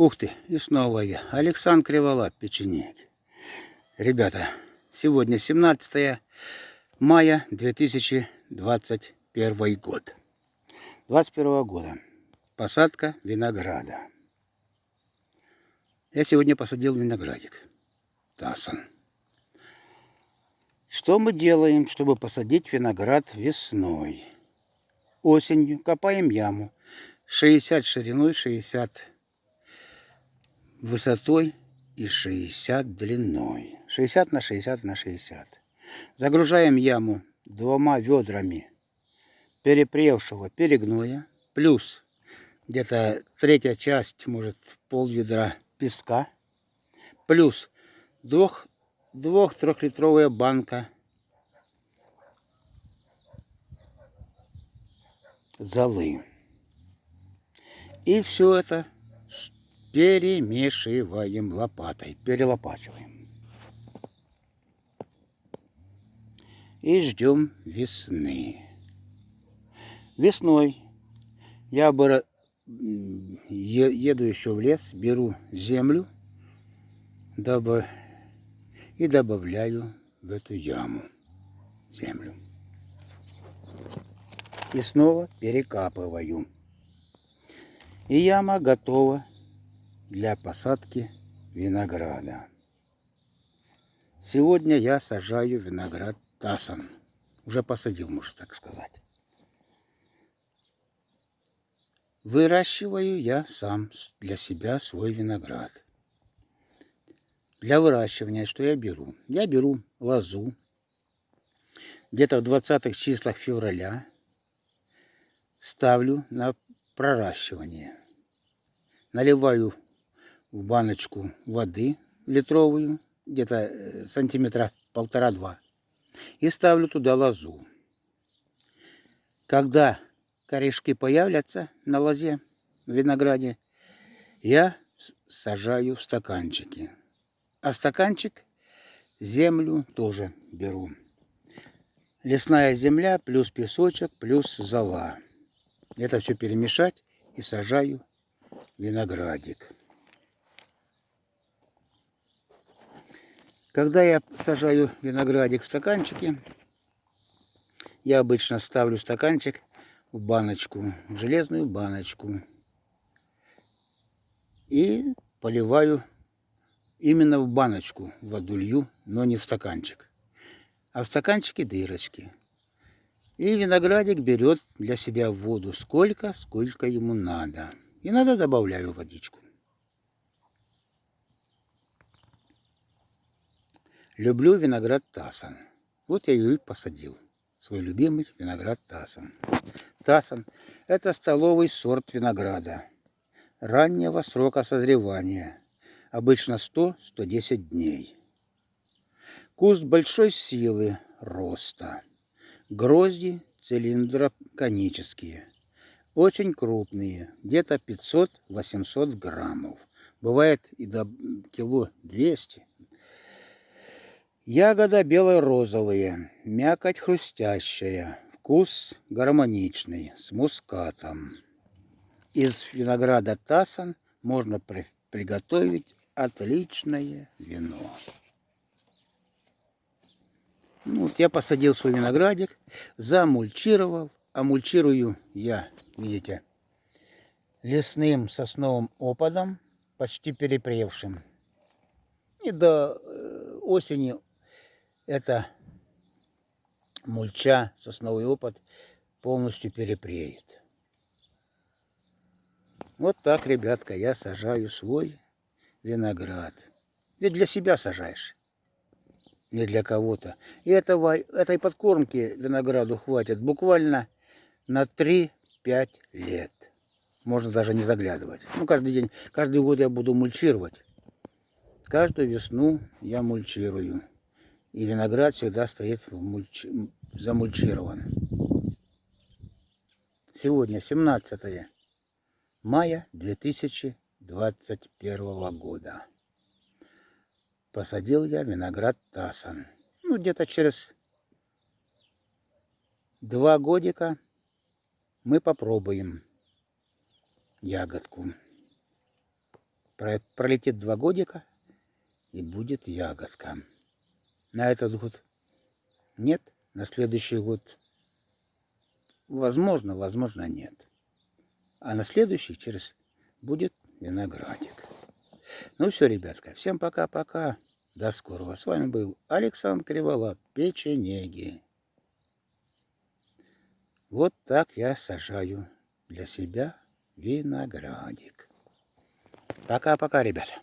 Ух ты, и снова я. Александр Криволап, печенек. Ребята, сегодня 17 мая 2021 год. 21 года. Посадка винограда. Я сегодня посадил виноградик. Тасан. Что мы делаем, чтобы посадить виноград весной? Осенью копаем яму. 60 шириной, 60 высотой и 60 длиной. 60 на 60 на 60. Загружаем яму двумя ведрами перепревшего перегноя, плюс где-то третья часть, может, пол ведра песка, плюс двух, двух-трехлитровая банка золы. И все это перемешиваем лопатой, перелопачиваем. И ждем весны. Весной я еду еще в лес, беру землю и добавляю в эту яму землю. И снова перекапываю. И яма готова для посадки винограда. Сегодня я сажаю виноград тасан. Уже посадил, можно так сказать. Выращиваю я сам для себя свой виноград. Для выращивания что я беру? Я беру лозу. Где-то в 20 числах февраля ставлю на проращивание. Наливаю в баночку воды литровую, где-то э, сантиметра полтора-два, и ставлю туда лозу. Когда корешки появятся на лозе, в винограде, я сажаю в стаканчики. А стаканчик землю тоже беру. Лесная земля плюс песочек плюс зола. Это все перемешать и сажаю виноградик. Когда я сажаю виноградик в стаканчики, я обычно ставлю стаканчик в баночку, в железную баночку. И поливаю именно в баночку воду лью, но не в стаканчик. А в стаканчике дырочки. И виноградик берет для себя воду сколько, сколько ему надо. И надо добавляю водичку. Люблю виноград Тасан. Вот я ее и посадил. Свой любимый виноград Тасан. Тасан – это столовый сорт винограда. Раннего срока созревания. Обычно 100-110 дней. Куст большой силы роста. Грозди цилиндроконические. Очень крупные, где-то 500-800 граммов. Бывает и до кило 200 Ягода бело-розовые, мякоть хрустящая, вкус гармоничный, с мускатом. Из винограда тасан можно при приготовить отличное вино. Ну, вот я посадил свой виноградик, замульчировал. А мульчирую я, видите, лесным сосновым опадом, почти перепревшим. И до э, осени эта мульча, сосновый опад полностью перепреет. Вот так, ребятка, я сажаю свой виноград. Ведь для себя сажаешь, не для кого-то. И этого, этой подкормки винограду хватит буквально на 3-5 лет. Можно даже не заглядывать. Ну, каждый день, каждый год я буду мульчировать. Каждую весну я мульчирую. И виноград всегда стоит мульч... замульчирован. Сегодня 17 мая 2021 года. Посадил я виноград Тасан. Ну, где-то через два годика мы попробуем ягодку. Пролетит два годика, и будет ягодка. На этот год нет, на следующий год возможно, возможно нет. А на следующий через будет виноградик. Ну все, ребятка, всем пока-пока. До скорого. С вами был Александр Криволап, печенеги. Вот так я сажаю для себя виноградик. Пока-пока, ребята.